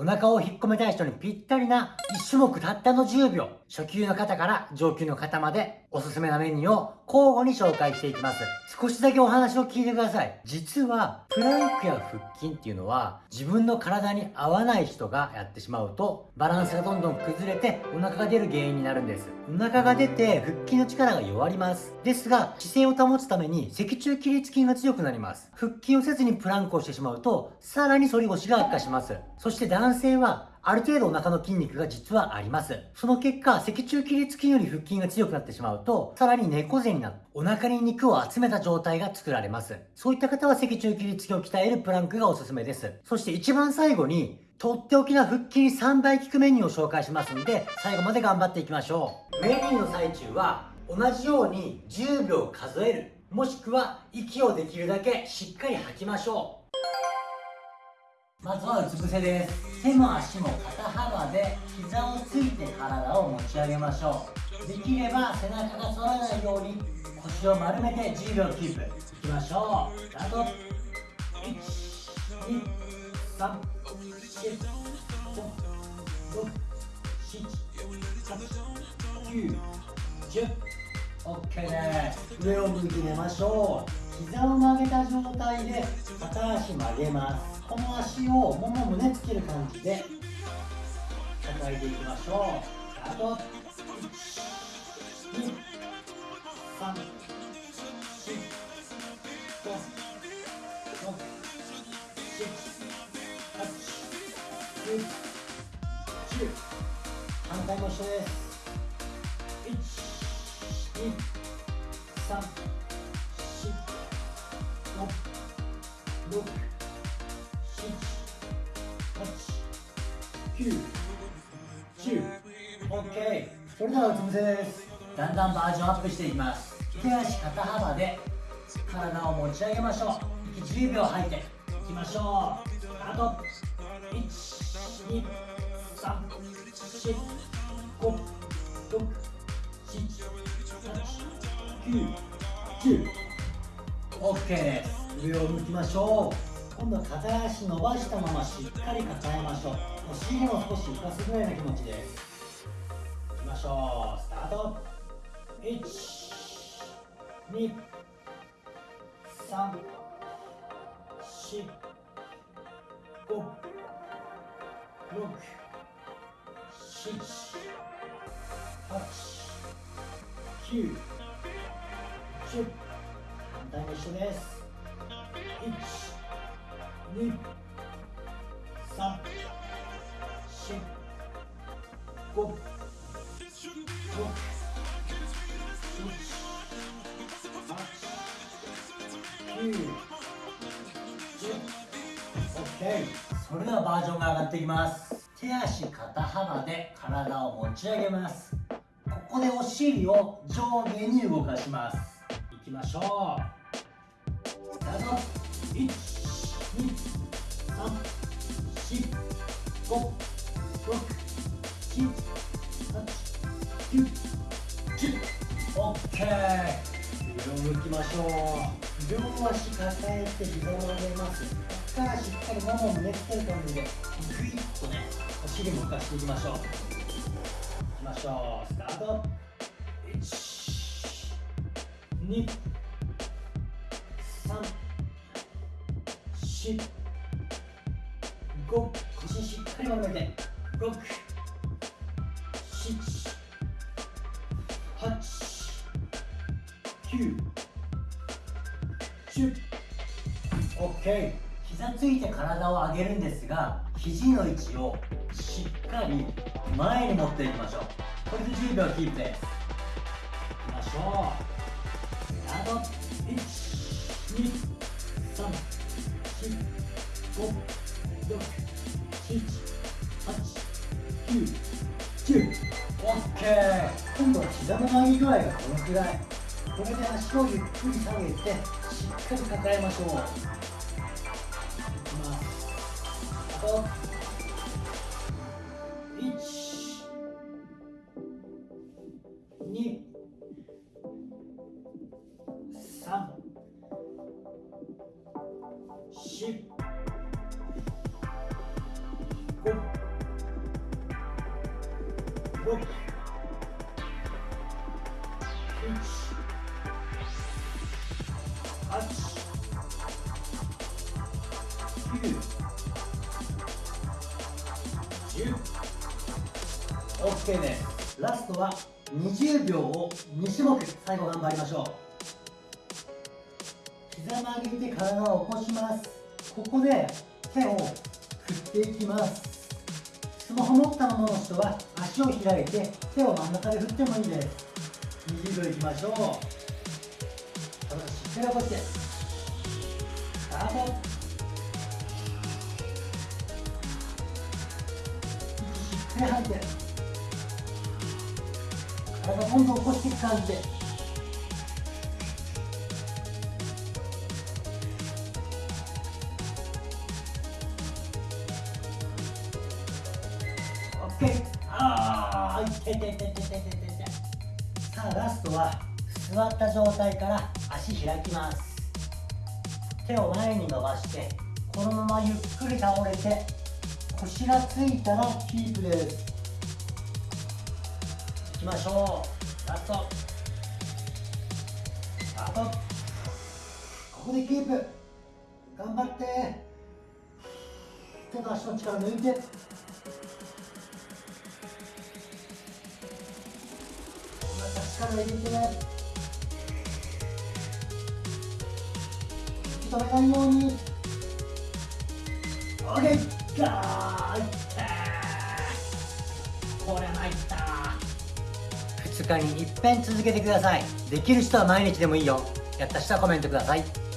お腹を引っ込めたい人にぴったりな1種目たったの10秒。初級の方から上級の方までおすすめなメニューを交互に紹介していきます。少しだけお話を聞いてください。実は、プランクや腹筋っていうのは自分の体に合わない人がやってしまうとバランスがどんどん崩れてお腹が出る原因になるんです。お腹が出て腹筋の力が弱ります。ですが、姿勢を保つために脊柱起立筋が強くなります。腹筋をせずにプランクをしてしまうと、さらに反り腰が悪化します。そして男性はある程度お腹の筋肉が実はあります。その結果、脊柱起立筋より腹筋が強くなってしまうと、さらに猫背になって、お腹に肉を集めた状態が作られます。そういった方は脊柱起立筋を鍛えるプランクがおすすめです。そして一番最後に、とっておきな腹筋3倍効くメニューを紹介しますので、最後まで頑張っていきましょう。メニューの最中は、同じように10秒数える。もしくは、息をできるだけしっかり吐きましょう。まずはうつ伏せです手も足も肩幅で膝をついて体を持ち上げましょう。できれば背中が反らないように腰を丸めて10秒キープ。いきましょう。スタート12345678910 OK です。上を向いて寝ましょう。膝を曲げた状態で片足曲げます。この足をもも胸つける感じで叩いていきましょう。スタート1 2 3 4 5 6 7 8 9 10反対も一緒です1 2 3 4 5 6 9 10 OK それではうつ伏せですだんだんバージョンアップしていきます手足肩幅で体を持ち上げましょう息10秒吐いていきましょうスタート1 2 3 4 5 6 7 8 9 10 OK です。上を向きましょう。今度は片足伸ばした。まましっかり抱えましょうお尻も少し浮かすぐらいの気持ちですいきましょうスタート1 2 3 4 5 6 7 8 9 10反対も一緒です1 2 3 4 5 OK それではバージョンが上がっていきます手足肩幅で体を持ち上げますここでお尻を上下に動かしますいきましょう OK 上を向きましょう両足抱えて膝を上げますここからしっかりももを胸つける感じでグイッとねお尻も浮かしていきましょういきましょうスタート1 2 3四腰しっかり丸めて六七八九十。OK 膝ついて体を上げるんですが肘の位置をしっかり前に持っていきましょう。これで10秒キープです。いきましょう。スタート。1 2 3オッケー。今度は膝の曲げ具合がこのくらい。これで足をゆっくり下げてしっかり抱えましょう。いきます。OK ですラストは20秒を2種目最後頑張りましょう膝曲げて体を起こしますここで手を振っていきますスマホ持ったままの人は足を開いて手を真ん中で振ってもいいです。20秒いきましょう。体しっかり起こして。スタート。息しっかり吐いて。体どんどん起こしていく感じで。オッケーああいててててててて。さあラストは座った状態から足開きます。手を前に伸ばしてこのままゆっくり倒れて腰がついたらキープです。いきましょう。ラスト。スタート。ここでキープ。頑張って。手と足の力抜いて。力入れて息止めないように OK ガーいったこれ参った2日に一遍続けてくださいできる人は毎日でもいいよやった人はコメントください